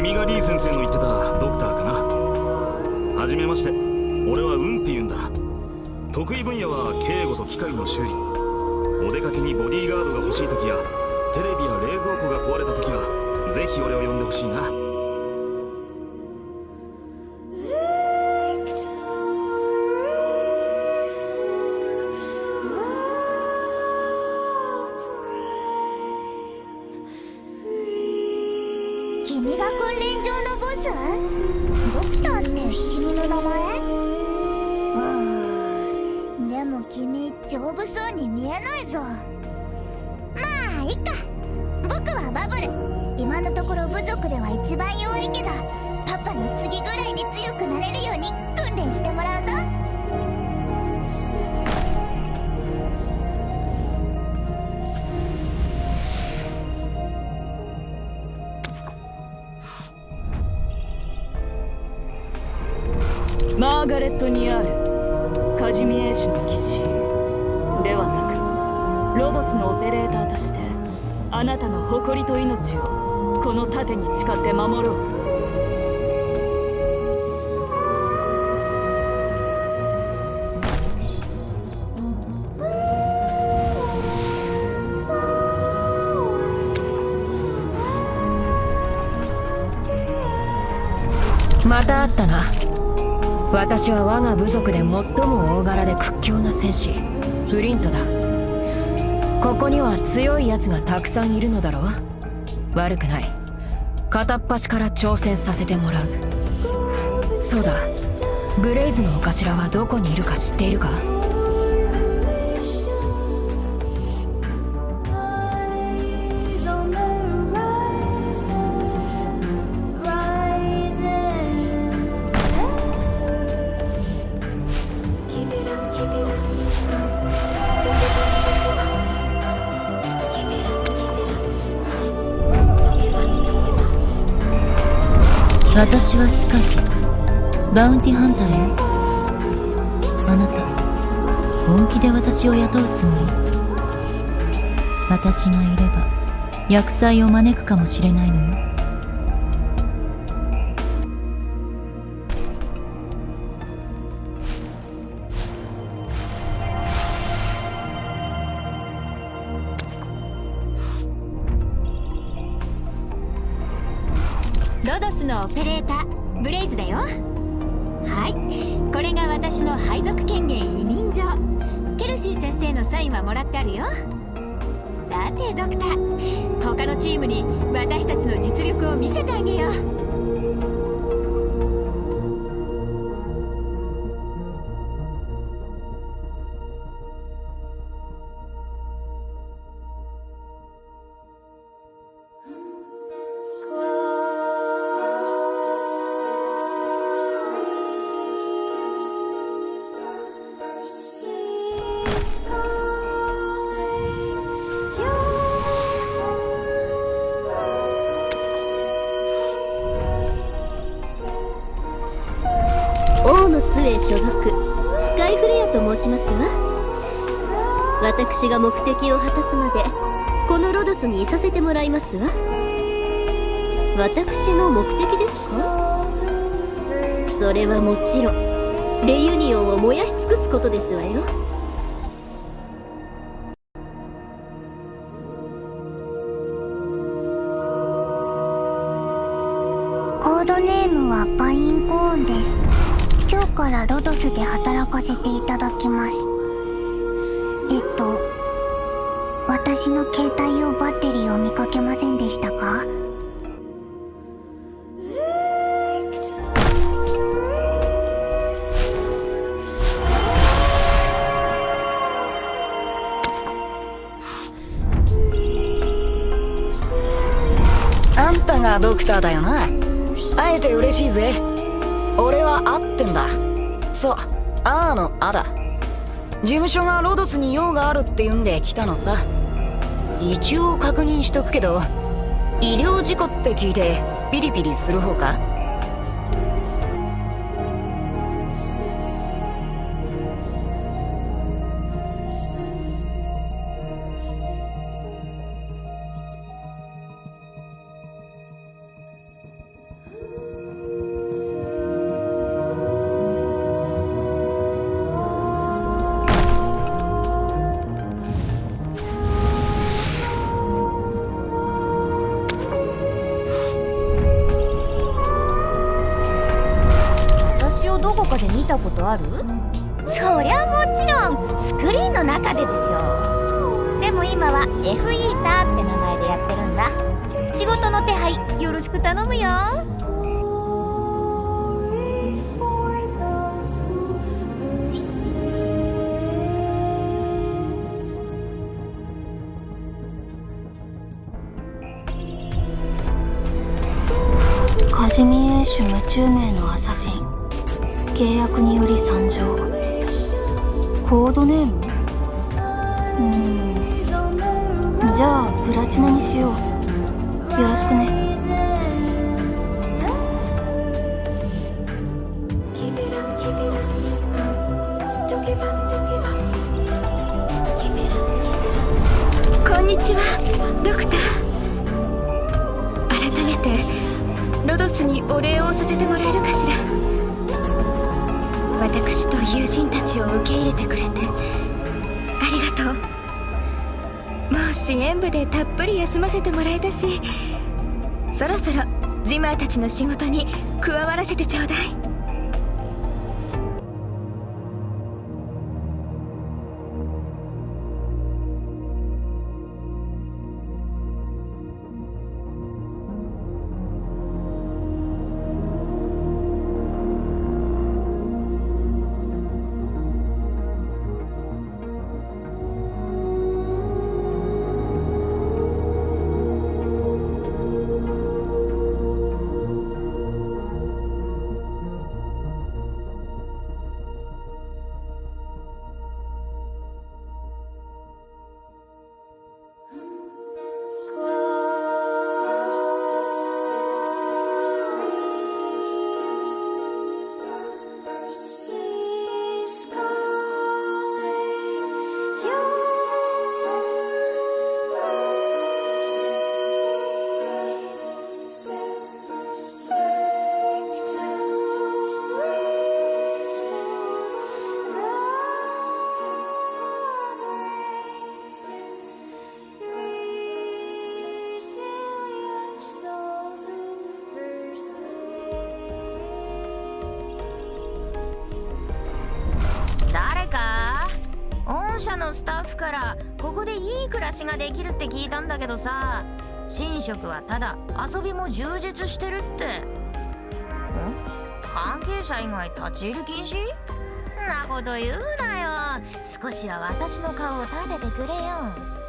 君がリー先生の言ってたドクターかな。はじめまして。俺は運って言うんだ。得意分野は警護と機械の修理。お出かけにボディーガードが欲しい時やテレビや冷蔵庫が壊れた時はぜひ俺を呼んでほしいな。スドクターって君の名前？うんでも君丈夫そうに見えないぞ。まあいっか。僕はバブル。今のところ部族では一番弱いけどパパの次ぐらいに強くなれるマーガレット・ニアールカジミエーシュの騎士。ではなくロドスのオペレーターとしてあなたの誇りと命をこの盾に誓って守ろう。また会ったな。私は我が部族で最も大柄で屈強な戦士フリントだ。ここには強い奴がたくさんいるのだろう。悪くない。片っ端から挑戦させてもらう。そうだ。ブレイズのお頭はどこにいるか知っているか？私はスカジ。バウンティハンターよ。あなた本気で私を雇うつもり？私がいれば厄災を招くかもしれないのよ。ロドスのオペレーターブレイズだよ。はい。これが私の配属権限委任状。ケルシー先生のサインはもらってあるよ。さてドクター。他のチームに私たちの実力を見せてあげよう。所属スカイフレアと申しますわ。私が目的を果たすまでこのロドスにいさせてもらいますわ。私の目的ですか？それはもちろんレユニオンを燃やし尽くすことですわよ。からロドスで働かせていただきます。えっと私の携帯用バッテリーを見かけませんでしたか？あんたがドクターだよな。会えて嬉しいぜ。俺は合ってんだ。そうあーのあだ。事務所がロドスに用があるって言うんで来たのさ。一応確認しとくけど医療事故って聞いてピリピリする方か？ことある？そりゃもちろんスクリーンの中ででしょ。でも今は F イーターって名前でやってるんだ。仕事の手配よろしく頼むよ。カジミエーシュ無中名のアサシン。契約により参上。コードネーム？うーん。じゃあプラチナにしよう。よろしくね。こんにちはドクター。改めてロドスにお礼をさせてもらえるかしら？私と友人たちを受け入れてくれてありがとう。もう支援部でたっぷり休ませてもらえたしそろそろジマーたちの仕事に加わらせてちょうだい。スタッフからここでいい暮らしができるって聞いたんだけどさ寝食はただ遊びも充実してるって。ん？関係者以外立ち入り禁止？なこと言うなよ。少しは私の顔を立ててくれよ。